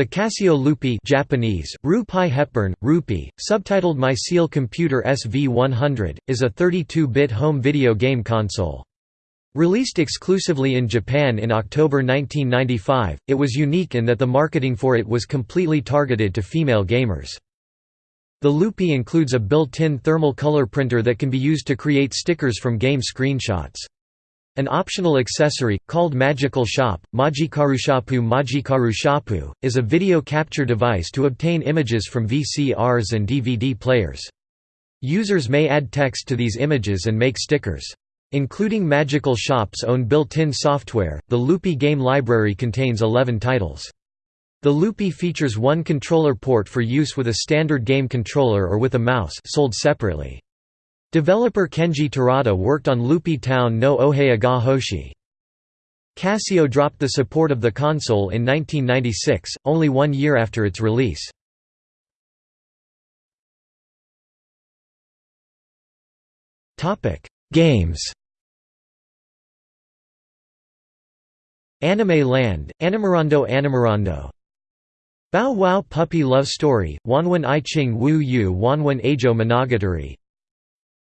The Casio Loopy Japanese, Rupai Hepburn, Rupi, subtitled My Seal Computer SV100, is a 32-bit home video game console. Released exclusively in Japan in October 1995, it was unique in that the marketing for it was completely targeted to female gamers. The Loopy includes a built-in thermal color printer that can be used to create stickers from game screenshots. An optional accessory, called Magical Shop, Magikarushapu Magikarushapu, is a video capture device to obtain images from VCRs and DVD players. Users may add text to these images and make stickers. Including Magical Shop's own built-in software, the Loopy game library contains 11 titles. The Loopy features one controller port for use with a standard game controller or with a mouse sold separately. Developer Kenji Terada worked on Loopy Town no Ohea ga Hoshi. Casio dropped the support of the console in 1996, only one year after its release. Games Anime Land, Animerondo Animerondo Bow Wow Puppy Love Story, Wanwan I Ching Wu Yu Wanwan Ajo Monogatari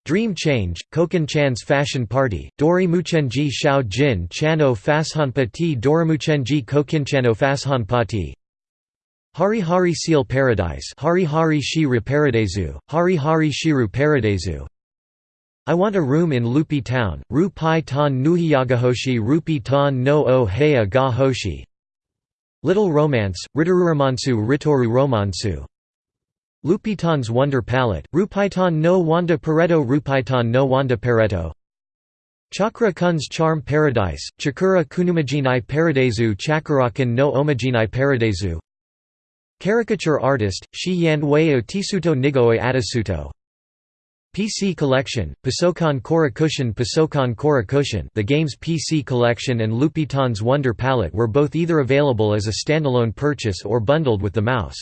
Dream Change, Koken Chan's Fashion Party, Dori Muchenji Shao Jin Chano Fashanpati Dorimuchenji Kokinchano Fashanpati Hari Hari Seal Paradise Hari Hari Shiru Paradisu, Hari Hari Shiru Paradisu I Want a Room in Loopy Town, Ru Pai Tan Nuhiyagahoshi Rupi Tan no O Heya Ga Hoshi. Little Romance, Ritoruromansu Ritoru Romansu Lupitan's Wonder Palette, Rupaitan no Wanda Pareto Rupaitan no Wanda Pareto. Chakra Kun's Charm Paradise, Chakura Kunumajinai Paradisu Chakurakan no Omajinai Paradisu Caricature artist, Shi Yan Wei Tisuto Nigoe Adasuto PC Collection, Pasokan Korakushin Pasokan Korakushin. The game's PC Collection and Lupitan's Wonder Palette were both either available as a standalone purchase or bundled with the mouse.